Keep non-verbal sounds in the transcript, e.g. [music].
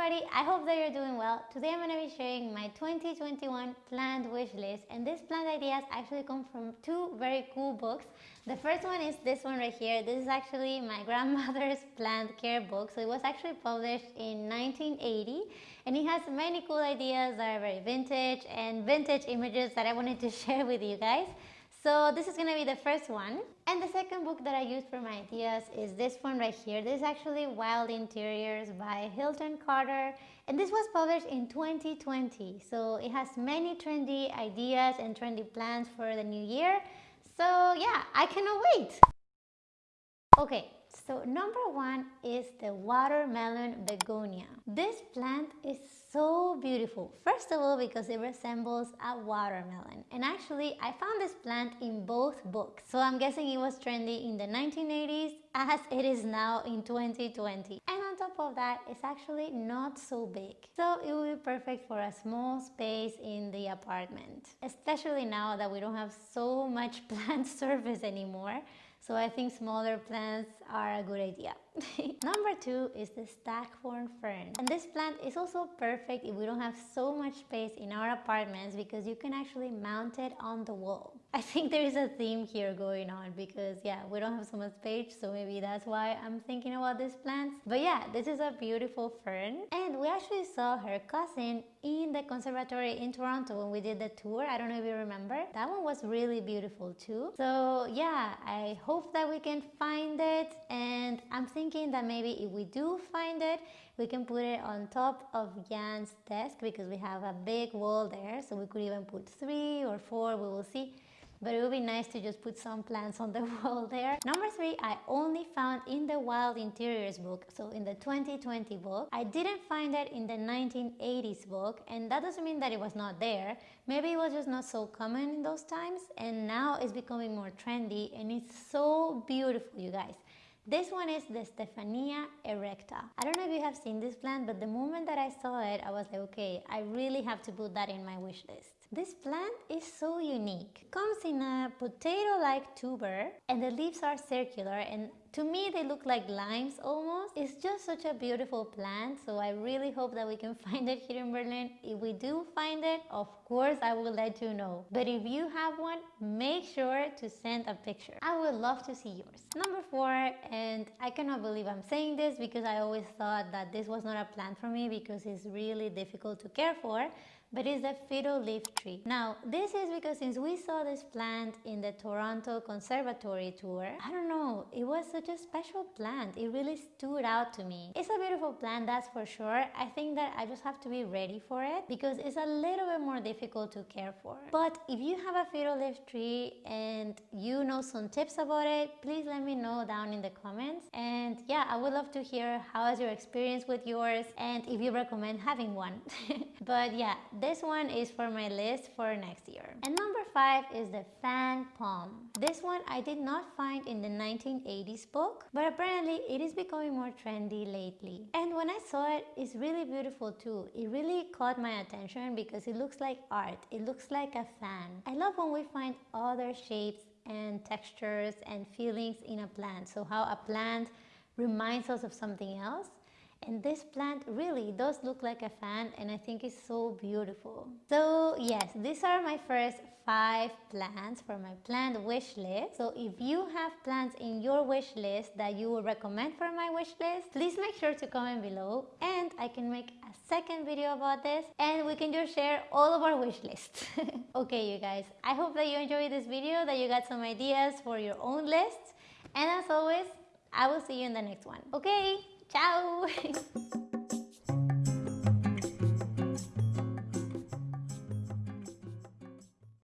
everybody, I hope that you're doing well. Today I'm going to be sharing my 2021 plant wish list and these plant ideas actually come from two very cool books. The first one is this one right here. This is actually my [laughs] grandmother's plant care book. So it was actually published in 1980 and it has many cool ideas that are very vintage and vintage images that I wanted to [laughs] share with you guys. So this is going to be the first one. And the second book that I used for my ideas is this one right here. This is actually Wild Interiors by Hilton Carter. And this was published in 2020. So it has many trendy ideas and trendy plans for the new year. So yeah, I cannot wait. Okay, so number one is the watermelon begonia. This plant is so beautiful. First of all, because it resembles a watermelon. And actually, I found this plant in both books. So I'm guessing it was trendy in the 1980s as it is now in 2020. And on top of that, it's actually not so big. So it will be perfect for a small space in the apartment. Especially now that we don't have so much [laughs] plant surface anymore. So I think smaller plants are a good idea. [laughs] Number two is the staghorn fern. And this plant is also perfect if we don't have so much space in our apartments because you can actually mount it on the wall. [laughs] I think there is a theme here going on because yeah, we don't have so much space, so maybe that's why I'm thinking about these plants. But yeah, this is a beautiful fern. And we actually saw her cousin in the conservatory in Toronto when we did the tour. I don't know if you remember. That one was really beautiful too. So yeah, I hope that we can find it. And I'm thinking that maybe if we do find it, we can put it on top of Jan's desk because we have a big wall there. So we could even put three or four, we will see but it would be nice to just put some plants on the [laughs] wall there. Number three, I only found in the Wild Interiors book, so in the 2020 book. I didn't find it in the 1980s book, and that doesn't mean that it was not there. Maybe it was just not so common in those times, and now it's becoming more trendy, and it's so beautiful, you guys. This one is the Stephania erecta. I don't know if you have seen this plant, but the moment that I saw it, I was like, okay, I really have to put that in my wish list. This plant is so unique. It comes in a potato-like tuber and the leaves are circular and to me they look like limes almost. It's just such a beautiful plant so I really hope that we can [laughs] find it here in Berlin. If we do find it, of course I will let you know. But if you have one, make sure to send a picture. I would love to see yours. Number four, and I cannot believe I'm saying this because I always thought that this was not a plant for me because it's really difficult to care for but it's a fiddle leaf tree. Now, this is because since we saw this plant in the Toronto Conservatory tour, I don't know, it was such a special plant. It really stood out to me. It's a beautiful plant, that's for sure. I think that I just have to be ready for it because it's a little bit more difficult to care for. But if you have a fiddle leaf tree and you know some tips about it, please let me know down in the comments. And yeah, I would love to hear how is your experience with yours and if you recommend having one. [laughs] but yeah, this one is for my list for next year. And number five is the fan palm. This one I did not find in the 1980s book, but apparently it is becoming more trendy lately. And when I saw it, it's really beautiful too. It really caught my attention because it looks like art. It looks like a fan. I love when we find other shapes and textures and feelings in a plant. So how a plant reminds us of something else and this plant really does look like a fan and I think it's so beautiful. So yes, these are my first five plants for my plant wish list. So if you have plants in your wish list that you would recommend for my wish list, please make sure to comment below and I can make a second video about this and we can just share all of our wish lists. [laughs] okay you guys, I hope that you enjoyed this video, that you got some ideas for your own lists and as always, I will see you in the next one. Okay, Ciao!